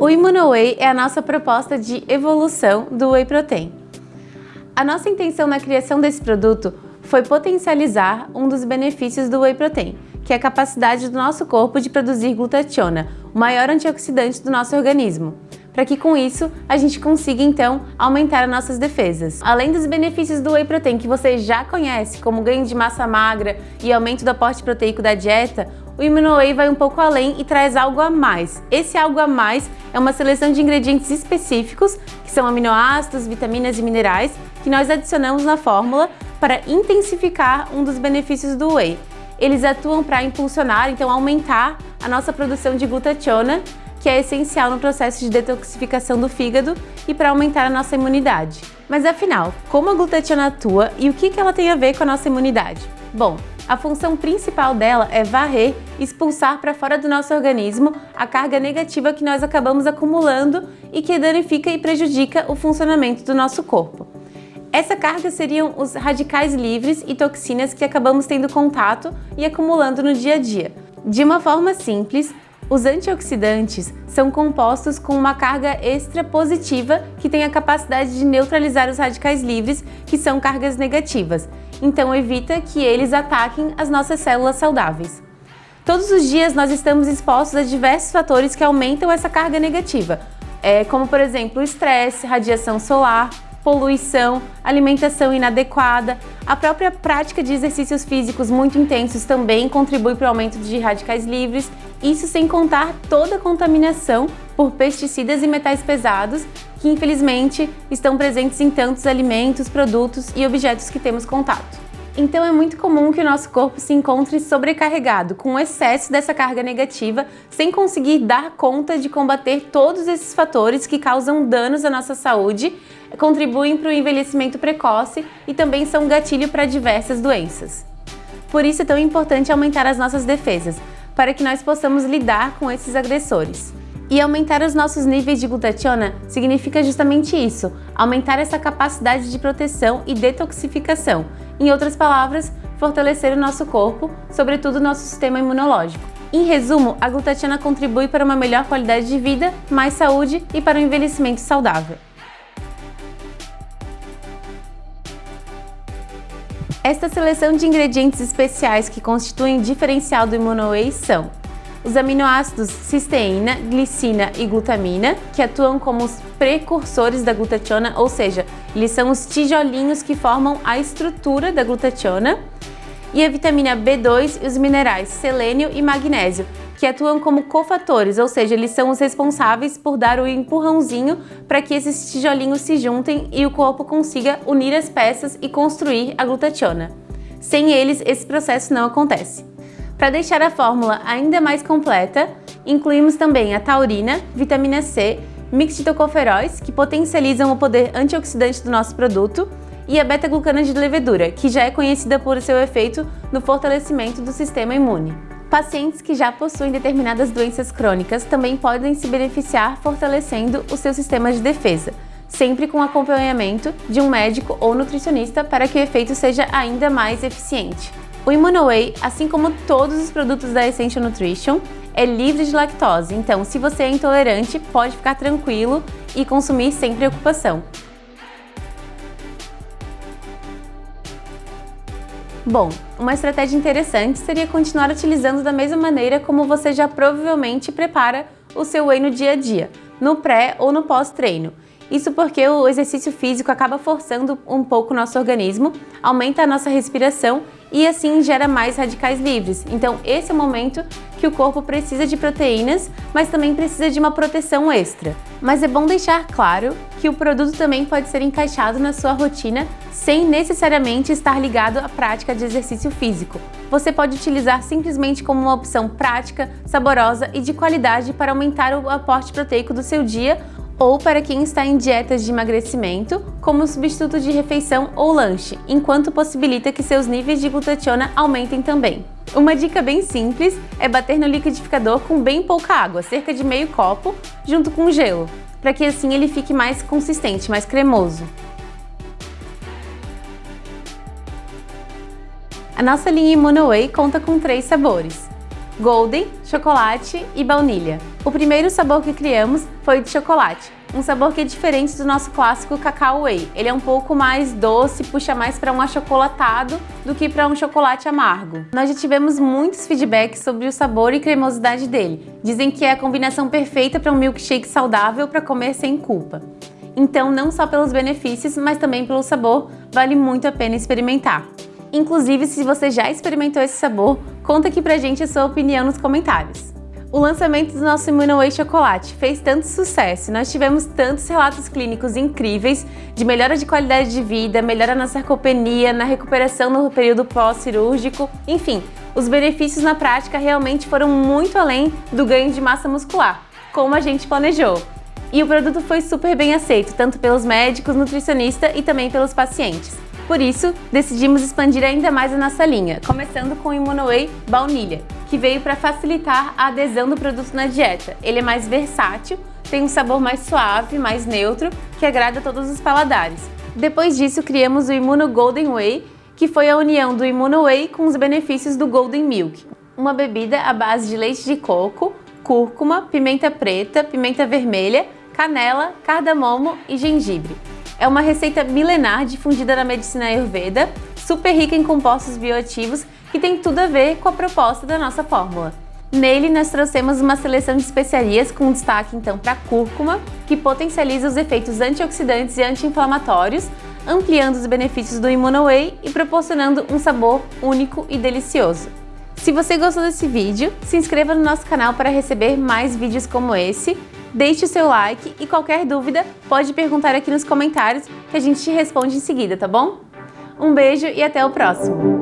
O ImmunoWhey é a nossa proposta de evolução do Whey Protein. A nossa intenção na criação desse produto foi potencializar um dos benefícios do Whey Protein, que é a capacidade do nosso corpo de produzir glutationa, o maior antioxidante do nosso organismo, para que com isso a gente consiga então aumentar as nossas defesas. Além dos benefícios do Whey Protein que você já conhece, como ganho de massa magra e aumento do aporte proteico da dieta, o ImmunoWhey vai um pouco além e traz algo a mais. Esse algo a mais é uma seleção de ingredientes específicos, que são aminoácidos, vitaminas e minerais, que nós adicionamos na fórmula para intensificar um dos benefícios do Whey. Eles atuam para impulsionar, então aumentar a nossa produção de glutationa, que é essencial no processo de detoxificação do fígado e para aumentar a nossa imunidade. Mas afinal, como a glutationa atua e o que ela tem a ver com a nossa imunidade? Bom, a função principal dela é varrer, expulsar para fora do nosso organismo a carga negativa que nós acabamos acumulando e que danifica e prejudica o funcionamento do nosso corpo. Essa carga seriam os radicais livres e toxinas que acabamos tendo contato e acumulando no dia a dia. De uma forma simples, os antioxidantes são compostos com uma carga extra positiva que tem a capacidade de neutralizar os radicais livres, que são cargas negativas, então evita que eles ataquem as nossas células saudáveis. Todos os dias nós estamos expostos a diversos fatores que aumentam essa carga negativa, é, como por exemplo estresse, radiação solar, poluição, alimentação inadequada. A própria prática de exercícios físicos muito intensos também contribui para o aumento de radicais livres, isso sem contar toda a contaminação por pesticidas e metais pesados que infelizmente estão presentes em tantos alimentos, produtos e objetos que temos contato. Então é muito comum que o nosso corpo se encontre sobrecarregado, com excesso dessa carga negativa, sem conseguir dar conta de combater todos esses fatores que causam danos à nossa saúde, contribuem para o envelhecimento precoce e também são gatilho para diversas doenças. Por isso é tão importante aumentar as nossas defesas, para que nós possamos lidar com esses agressores. E aumentar os nossos níveis de glutationa significa justamente isso, aumentar essa capacidade de proteção e detoxificação. Em outras palavras, fortalecer o nosso corpo, sobretudo o nosso sistema imunológico. Em resumo, a glutationa contribui para uma melhor qualidade de vida, mais saúde e para um envelhecimento saudável. Esta seleção de ingredientes especiais que constituem o diferencial do ImmunoWhey são os aminoácidos cisteína, glicina e glutamina, que atuam como os precursores da glutationa, ou seja, eles são os tijolinhos que formam a estrutura da glutationa, e a vitamina B2 e os minerais selênio e magnésio, que atuam como cofatores, ou seja, eles são os responsáveis por dar o empurrãozinho para que esses tijolinhos se juntem e o corpo consiga unir as peças e construir a glutationa. Sem eles, esse processo não acontece. Para deixar a fórmula ainda mais completa, incluímos também a taurina, vitamina C, mixitocoferóis, que potencializam o poder antioxidante do nosso produto, e a beta-glucana de levedura, que já é conhecida por seu efeito no fortalecimento do sistema imune. Pacientes que já possuem determinadas doenças crônicas também podem se beneficiar fortalecendo o seu sistema de defesa, sempre com acompanhamento de um médico ou nutricionista para que o efeito seja ainda mais eficiente. O ImmunoWhey, assim como todos os produtos da Essential Nutrition, é livre de lactose, então se você é intolerante, pode ficar tranquilo e consumir sem preocupação. Bom, uma estratégia interessante seria continuar utilizando da mesma maneira como você já provavelmente prepara o seu whey no dia a dia, no pré ou no pós-treino. Isso porque o exercício físico acaba forçando um pouco o nosso organismo, aumenta a nossa respiração e assim gera mais radicais livres. Então esse é o momento que o corpo precisa de proteínas, mas também precisa de uma proteção extra. Mas é bom deixar claro que o produto também pode ser encaixado na sua rotina sem necessariamente estar ligado à prática de exercício físico. Você pode utilizar simplesmente como uma opção prática, saborosa e de qualidade para aumentar o aporte proteico do seu dia ou para quem está em dietas de emagrecimento, como substituto de refeição ou lanche, enquanto possibilita que seus níveis de glutationa aumentem também. Uma dica bem simples é bater no liquidificador com bem pouca água, cerca de meio copo, junto com gelo, para que assim ele fique mais consistente, mais cremoso. A nossa linha ImmunoWhey conta com três sabores. Golden, chocolate e baunilha. O primeiro sabor que criamos foi de chocolate, um sabor que é diferente do nosso clássico cacau whey. Ele é um pouco mais doce, puxa mais para um achocolatado do que para um chocolate amargo. Nós já tivemos muitos feedbacks sobre o sabor e cremosidade dele. Dizem que é a combinação perfeita para um milkshake saudável para comer sem culpa. Então, não só pelos benefícios, mas também pelo sabor, vale muito a pena experimentar. Inclusive, se você já experimentou esse sabor, conta aqui pra gente a sua opinião nos comentários. O lançamento do nosso Immunoway Chocolate fez tanto sucesso, nós tivemos tantos relatos clínicos incríveis de melhora de qualidade de vida, melhora na sarcopenia, na recuperação no período pós-cirúrgico, enfim, os benefícios na prática realmente foram muito além do ganho de massa muscular, como a gente planejou. E o produto foi super bem aceito, tanto pelos médicos, nutricionistas e também pelos pacientes. Por isso, decidimos expandir ainda mais a nossa linha, começando com o Immunoway Baunilha, que veio para facilitar a adesão do produto na dieta. Ele é mais versátil, tem um sabor mais suave, mais neutro, que agrada todos os paladares. Depois disso, criamos o Immuno Golden Whey, que foi a união do Immunoway com os benefícios do Golden Milk. Uma bebida à base de leite de coco, cúrcuma, pimenta preta, pimenta vermelha, canela, cardamomo e gengibre. É uma receita milenar difundida na medicina Ayurveda, super rica em compostos bioativos que tem tudo a ver com a proposta da nossa fórmula. Nele, nós trouxemos uma seleção de especiarias com destaque então para a cúrcuma, que potencializa os efeitos antioxidantes e anti-inflamatórios, ampliando os benefícios do Immunoway e proporcionando um sabor único e delicioso. Se você gostou desse vídeo, se inscreva no nosso canal para receber mais vídeos como esse deixe o seu like e qualquer dúvida pode perguntar aqui nos comentários que a gente te responde em seguida, tá bom? Um beijo e até o próximo!